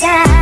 Yeah.